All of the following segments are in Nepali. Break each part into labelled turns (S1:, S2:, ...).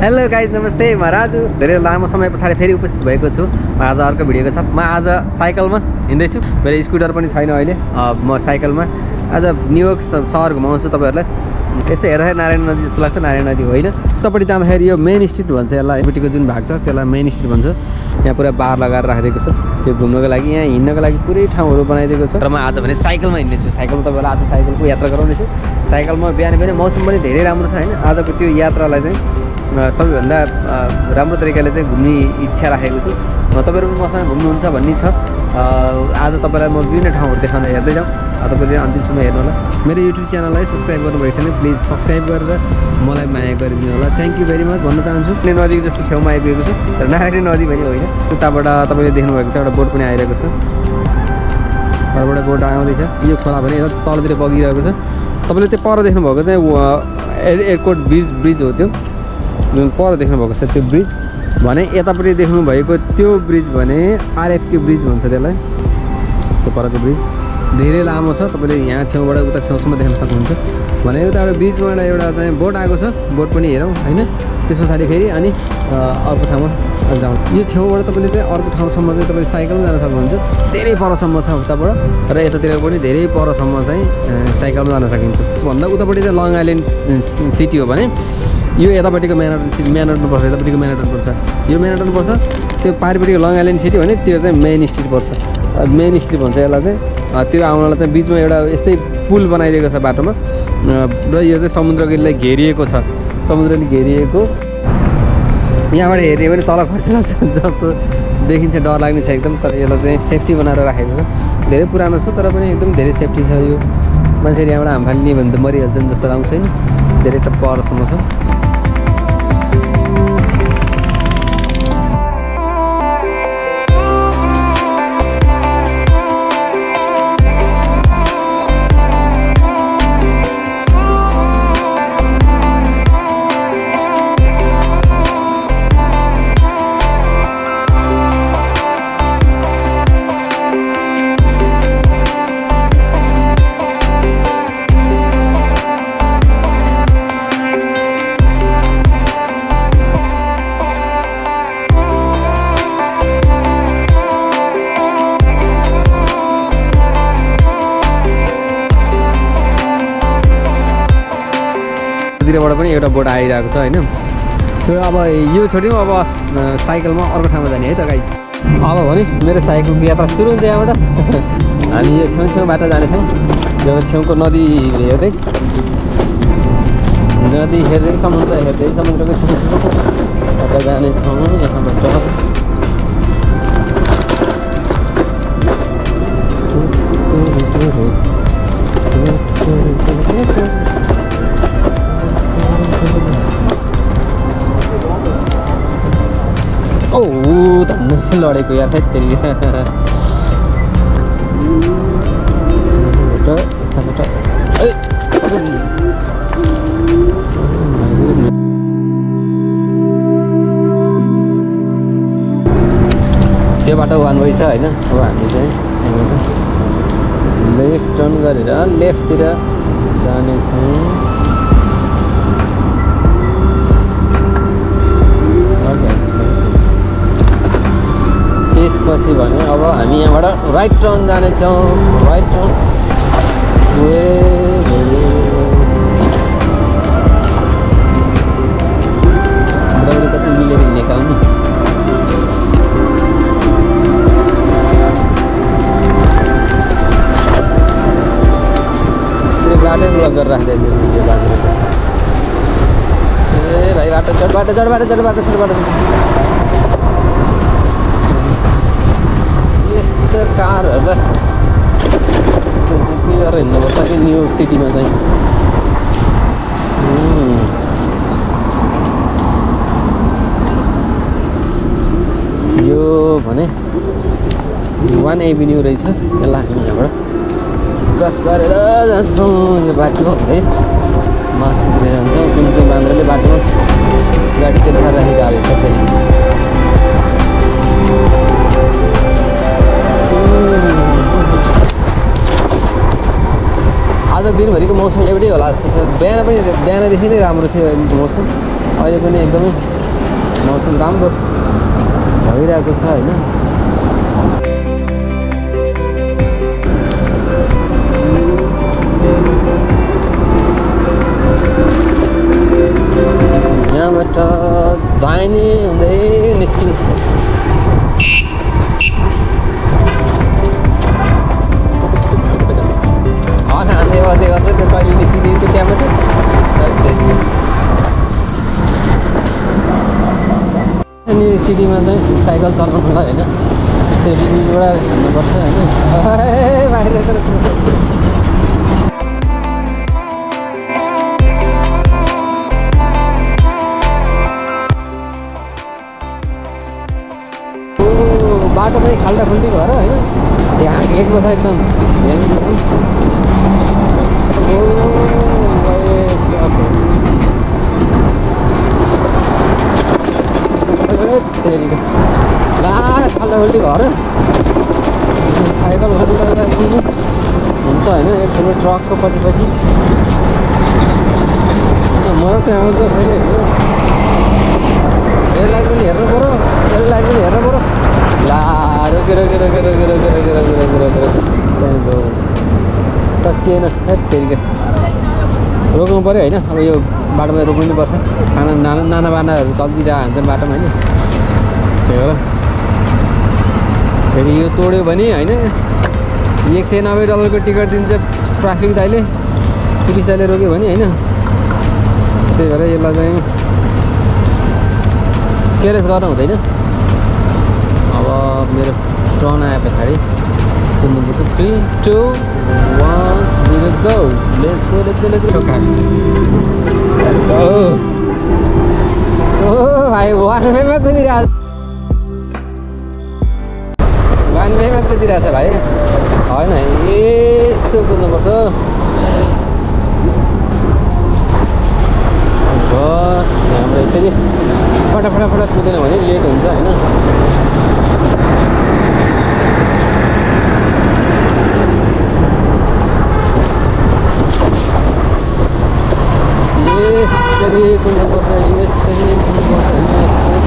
S1: हेलो गाइज नमस्ते। म राजु। धेरै लामो समय पछाडि फेरि उपस्थित भएको छु। म आज अर्को भिडियोको साथ म आज साइकलमा हिँड्दैछु। मेरो स्कुटर पनि छैन अहिले। म साइकलमा। आज न्युयोर्क सहर घुमाउँछु तपाईँहरूलाई। यसो हेर्दाखेरि नारायण नदी जस्तो लाग्छ नारायण नदी होइन? उतापट्टि जाँदाखेरि यो मेन स्ट्रिट भन्छ यसलाई यपट्टिको जुन भाग छ त्यसलाई मेन स्ट्रिट भन्छ। यहाँ पुरा बार लगाएर राखिदिएको छ। यो घुम्नको लागि यहाँ हिँड्नको लागि पुरै ठाउँहरू बनाइदिएको छ। र म आज भने साइकलमा हिँड्नेछु। साइकलमा तपाईँलाई आज साइकलको यात्रा गराउनेछु। साइकलमा बिहान बिहानै मौसम पनि धेरै राम्रो छ होइन? आजको त्यो यात्रालाई चाहिँ सबैभन्दा राम्रो तरिकाले चाहिँ घुम्ने इच्छा राखेको छु। तपाईँहरू पनि मसँग घुम्नुहुन्छ भन्ने छ। आज तपाईँलाई म विभिन्न ठाउँहरू देखाउँदा हेर्दै जाउँ। तपाईँले अन्तिमसम्म हेर्नु होला मेरो युट्युब च्यानललाई सब्सक्राइब गर्नुभएको छैन प्लिज सब्सक्राइब गरेर मलाई माया गरिदिनु होला। थ्याङ्क यू भेरी मच भन्न चाहन्छु। कुनै नदीको जस्तो छेउमा आइपुगेको छु। तर नारायणी नदी पनि होइन। उताबाट तपाईँले देख्नुभएको छ एउटा बोट पनि आइरहेको छ। घरबाट बोट आउँदैछ। यो खोला भने तलतिर बगिरहेको छ। तपाईँले त्यो पर देख्नुभएको चाहिँ एयरपोर्ट ब्रिज ब्रिज हो त्यो। जुन पर देख्नुभएको छ त्यो ब्रिज। भने यतापट्टि देख्नुभएको त्यो ब्रिज भने आरएफके ब्रिज भन्छ त्यसलाई। त्यो परको ब्रिज। धेरै लामो छ तपाईँले यहाँ छेउबाट उता छेउसम्म देख्न सक्नुहुन्छ। भने उताबाट ब्रिजबाट एउटा चाहिँ बोट आएको छ बोट पनि हेरौँ होइन? त्यस पछाडि फेरि अनि अर्को ठाउँमा जाउँ। यो छेउबाट तपाईँले चाहिँ अर्को ठाउँसम्म चाहिँ तपाईँले साइकलमा जान सक्नुहुन्छ। धेरै परसम्म छ उताबाट र यतातिर पनि धेरै परसम्म चाहिँ साइकलमा जान सकिन्छ। भन्दा उतापट्टि चाहिँ लङ आइल्यान्ड सिटी हो भने यो यतापट्टिको सिटी म्यानहटन पर्छ यतापट्टिको म्यानहटन पर्छ। यो म्यानहटन पर्छ त्यो पारिपट्टिको लङ आइल्यान्ड सिटी भने त्यो चाहिँ मेन स्ट्रिट पर्छ। मेन स्ट्रिट भन्छ यसलाई चाहिँ। त्यो आउनलाई चाहिँ बिचमा एउटा यस्तै पुल बनाइदिएको छ बाटोमा। र यो चाहिँ समुद्रले घेरिएको छ। समुद्रले घेरिएको। यहाँबाट हेर्ने भने तल खसिरहेको जस्तो देखिन्छ डर लाग्ने छ एकदम। तर यसलाई चाहिँ सेफ्टी बनाएर राखेको छ। धेरै पुरानो छ तर पनि एकदम धेरै सेफ्टी छ यो। मान्छेले यहाँबाट हामफाल्ने भने त मरिहाल्छन् जस्तो आउँछ नि धेरै त परसम्म छ। तिरबाट पनि एउटा बोट आइरहेको छ होइन? सो अब यो छोड्यौँ अब साइकलमा अर्को ठाउँमा जाने है त गाई अब भने मेरो साइकलको यात्रा सुरु हुन्छ यहाँबाट। हामी यो छेउ छेउबाट जानेछौँ। यो छेउको नदी हेर्दै। नदी हेर्दै समुद्र हेर्दै समुद्रको छेउ यता जानेछौँ। यहाँबाट लडेको यार त्यही त्यो बाटो वान वे छ होइन? अब हामी चाहिँ लेफ्ट टर्न गरेर लेफ्टतिर जानेछौँ। राइट टर्न जानेछौँ राइट टर्न यसरी बाटै गरेर यो बाटो ए भाइ बाटो चढ बाटो चढ बाटो चढ बाटो चढ बाटो यस्तो कारहरू गरेर हिँड्नुपर्छ कि न्युयोर्क सिटीमा चाहिँ। यो भने वान एभिन्यू रहेछ यसलाई हामी यहाँबाट क्रस गरेर जान्छौँ यो बाटो है माथितिर जान्छौँ कुन चाहिँ बान्द्राले बाटोमा गाडी तेर्खा राखेको छ मौसम एउटै होला जस्तो छ बिहान पनि बिहानदेखि नै राम्रो थियो मौसम। अहिले पनि एकदमै मौसम राम्रो भइरहेको छ होइन? यहाँबाट दाहिने हुँदै निस्किन्छ। सिटीमा चाहिँ साइकल चलाउनुलाई होइन। सेभिङबाट हिँड्नुपर्छ होइन। बाहिर बाटो पनि खाल्टा खुल्टी भएर होइन। झाँकेको छ एकदम। यहाँनिर तेरिका ला खाल्टा खुल्टी भएर साइकल गर्नु हुन्छ होइन एक ठुलो ट्रकको पछि पछि मलाई चाहिँ आउँछ फेरि यसलाई पनि हेर्नु पऱ्यो यसलाई पनि हेर्नु पऱ्यो ला रोक्यो रोक्यो रोक्यो रोक्यो रोक्यो रोक्यो रोक्यो रोक्यो रोक्यो रोक्यो सकिएन फेरि रोक्नु पऱ्यो होइन अब यो बाटोमा रोक्नु पर्छ साना नाना नाना बानाहरू चल्दिरहेको हुन्छन् बाटोमा होइन त्यही हो फेरि यो तोड्यो भने होइन एक सय नब्बे डलरको टिकट दिन्छ ट्राफिक दाइले पुलिस दाइले रोक्यो भने होइन। त्यही भएर यसलाई चाहिँ केयरलेस गर्नु हुँदैन। अब मेरो टर्न आए पछाडि। कुद्नुपर्छ three two one let's go let's go let's go let's go let's go ओ भाइ वान वेमा कुदिरहेको वान वेमा कुदिरहेको छ भाइ? होइन यस्तो कुद्नुपर्छ। बस हाम्रो यसरी फटाफट फटाफट कुदेन भने लेट हुन्छ होइन यसरी कुद्नुपर्छ यसरी कुद्नुपर्छ यसरी कुद्नुपर्छ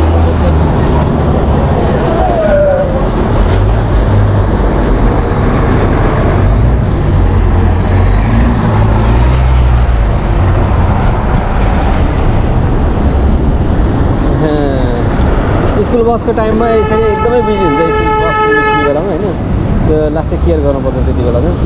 S1: स्कुल बसको टाइममा यसरी एकदमै बिजी हुन्छ यसरी बस निस्किने बेलामा होइन। त्यो लास्टै केयर गर्नुपर्छ त्यति बेला चाहिँ।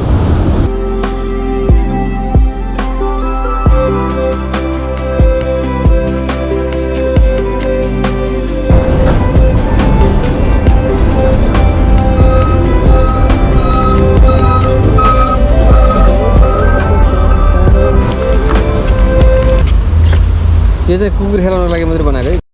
S1: यो चाहिँ कुकुर खेलाउनको लागि मात्रै बनाएको है।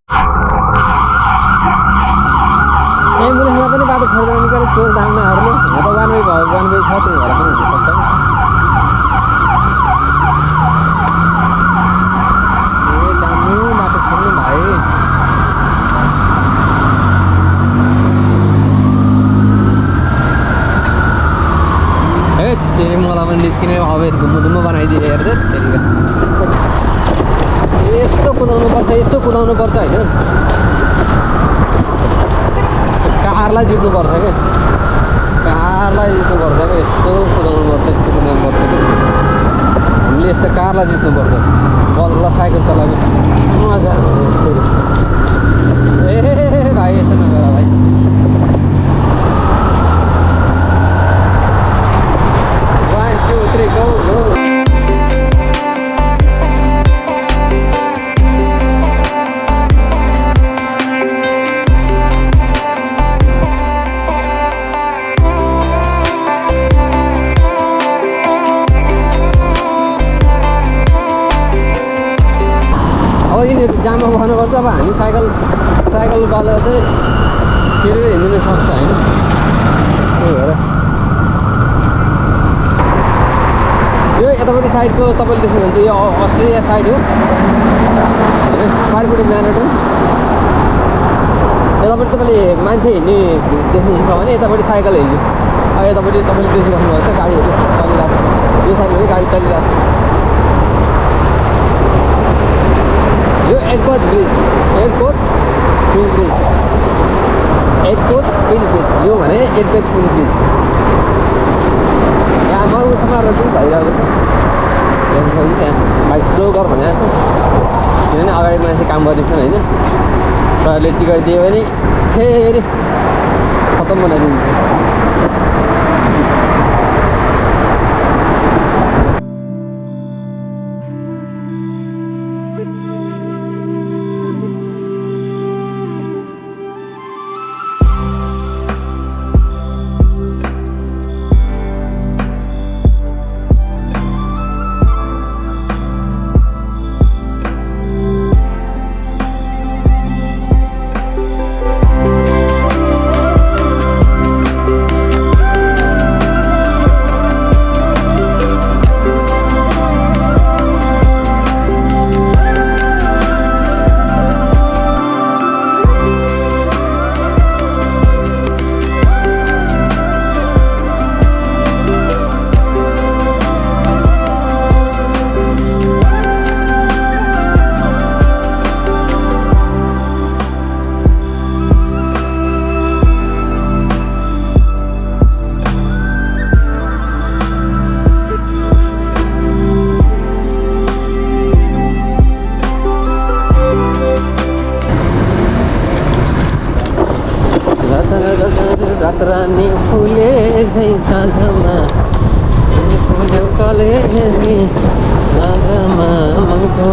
S1: हामी साइकल साइकल बालेर चाहिँ छिरेर हिँड्नु सक्छ होइन? त्यही भएर। यो यतापट्टि साइडको तपाईँले देख्नुहुन्छ यो अस्ट्रेलिया साइड हो। होइन? फाइलपट्टि म्याराथन यतापट्टि तपाईँले मान्छे हिँड्ने देख्नुहुन्छ भने यतापट्टि साइकल हिँड्ने। यतापट्टि तपाईँले देखिराख्नु भएको छ गाडीहरू। चलिरहेको छ। यो साइड पनि गाडी चलिरहेको छ। यो एयरपोर्ट ब्रिज एयरपोर्ट पुल ब्रिज एयरपोर्ट पुल ब्रिज यो भने एयरपोर्ट पुल ब्रिज यहाँ मरु समारोह पनि भइरहेको छ त्यहाँ बाइक स्लो गर भनेको छ अगाडि मान्छे काम गर्दैछन् होइन सरले टिकट दियो भने फेरि खतम बनाइदिन्छ फुल्यो कले साँझमा मनको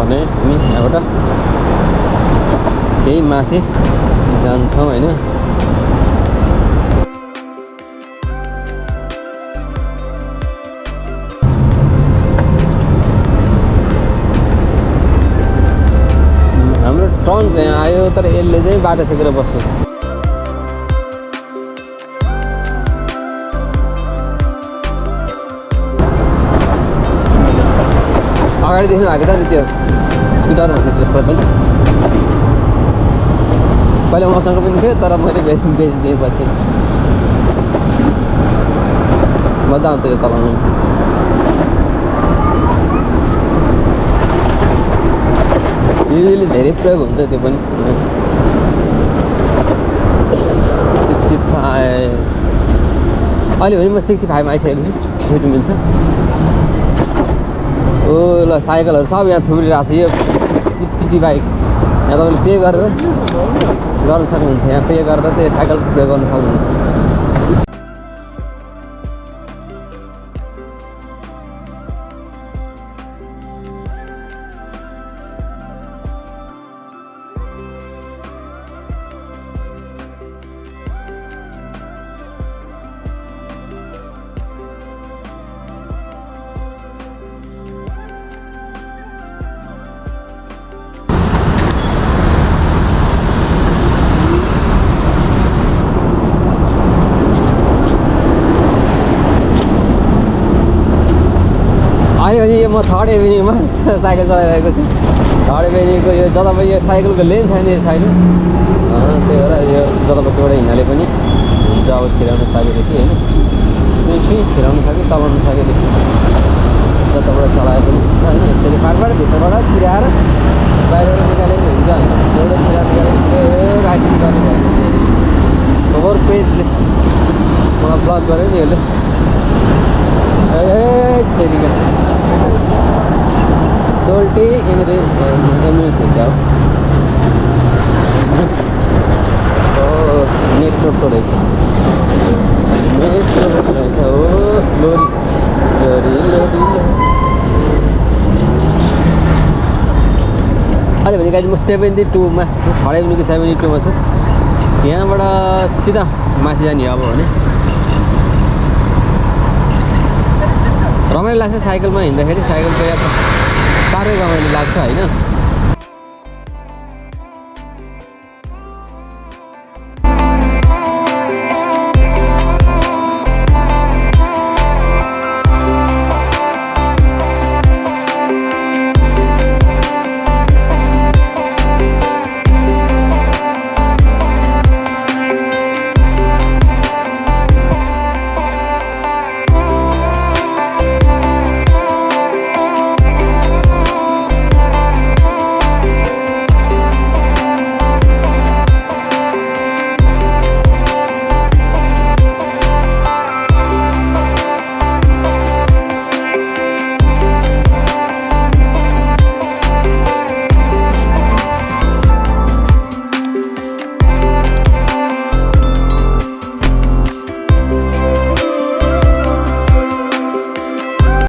S1: भने हामी यहाँबाट केही माथि जान्छौँ होइन। हाम्रो टर्न चाहिँ आयो तर यसले चाहिँ बाटो सिकेर बस्छ। अगाडि देख्नु भएको छ नि त्यो स्कुटर भन्ने त्यसलाई पनि पहिला मसँग पनि थियो तर मैले बेच बेचिदिएँ पछि मजा आउँछ यो चलाउनु। युजली धेरै प्रयोग हुन्छ त्यो पनि। Sixty five. अहिले भने म सिक्सटी फाइभमा आइसकेको छु छुट्टी मिल्छ। ओ ल साइकलहरू सब यहाँ थुप्रिरहेको छ। यो सिक्स सिटी बाइक। यहाँ तपाईँले पे गरेर गर्न सक्नुहुन्छ। यहाँ पे गरेर त्यो साइकल पे गर्न सक्नुहुन्छ। म थर्ड एभिन्यूमा साइकल चलाइरहेको छु। थर्ड एभिन्यूको यो जतापट्टि यो साइकलको लेन छैन यो अँ, त्यही भएर यो जतापट्टिबाट हिँड्नाले पनि हुन्छ अब छिराउन सकेदेखि होइन? सुई सुई छिराउन सक्यो चलाउन सकेदेखि जताबाट चलाए पनि हुन्छ होइन? यसरी पारबाट भित्रबाट छिराएर बाहिरबाट निकाले नि हुन्छ होइन? एउटा छिरा राइटिङ गर्ने भयो ओभर पेजले। मलाई ब्लक गर्यो नि यसले। ए तेरिका सोल्टी एमरे एमरे छ क्या हो नेटवर्कको रहेछ नेटवर्क रहेछ हो लोरी अहिले भने गाडी म सेभेन्टी टूमा छु हराइ भनेको सेभेन्टी टूमा छु यहाँबाट सिधा माथि जाने अब भने रमाइलो लाग्छ साइकलमा हिँड्दाखेरि साइकलको यात्रा साह्रै रमाइलो लाग्छ होइन?